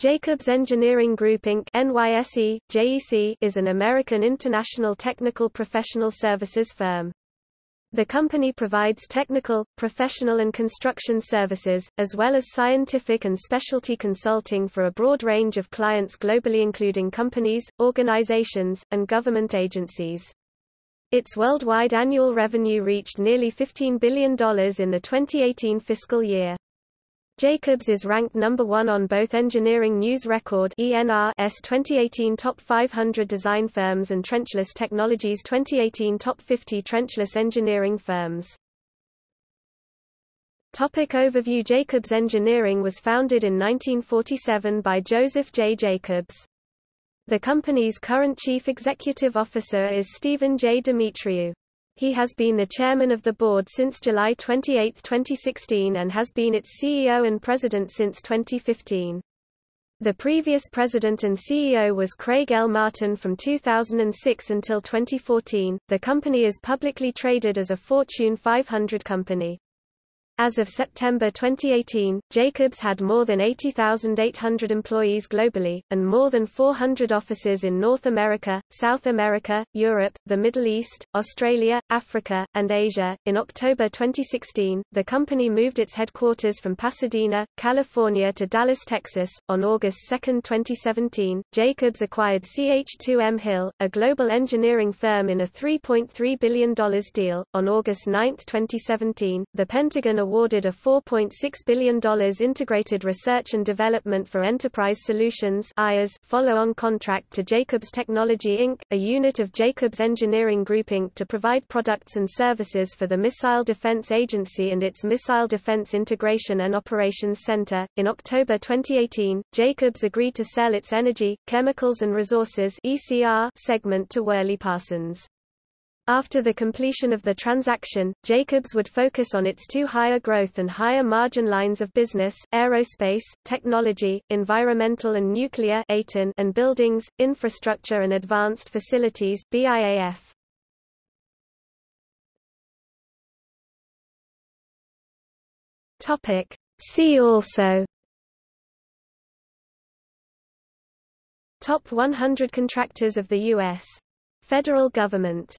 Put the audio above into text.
Jacobs Engineering Group Inc. NYSE, JEC is an American international technical professional services firm. The company provides technical, professional and construction services, as well as scientific and specialty consulting for a broad range of clients globally including companies, organizations, and government agencies. Its worldwide annual revenue reached nearly $15 billion in the 2018 fiscal year. Jacobs is ranked number one on both Engineering News Record ENR's 2018 Top 500 Design Firms and Trenchless Technologies 2018 Top 50 Trenchless Engineering Firms. Topic overview Jacobs Engineering was founded in 1947 by Joseph J. Jacobs. The company's current chief executive officer is Stephen J. Demetriou. He has been the chairman of the board since July 28, 2016 and has been its CEO and president since 2015. The previous president and CEO was Craig L. Martin from 2006 until 2014. The company is publicly traded as a Fortune 500 company. As of September 2018, Jacobs had more than 80,800 employees globally, and more than 400 offices in North America, South America, Europe, the Middle East, Australia, Africa, and Asia. In October 2016, the company moved its headquarters from Pasadena, California to Dallas, Texas. On August 2, 2017, Jacobs acquired CH2M Hill, a global engineering firm in a $3.3 billion deal. On August 9, 2017, the Pentagon awarded a $4.6 billion Integrated Research and Development for Enterprise Solutions follow-on contract to Jacobs Technology Inc., a unit of Jacobs Engineering Group Inc. to provide products and services for the Missile Defense Agency and its Missile Defense Integration and Operations Center. In October 2018, Jacobs agreed to sell its Energy, Chemicals and Resources ECR segment to Worley Parsons. After the completion of the transaction, Jacobs would focus on its two higher growth and higher margin lines of business, aerospace, technology, environmental and nuclear and buildings, infrastructure and advanced facilities BIAF. See also Top 100 contractors of the U.S. federal government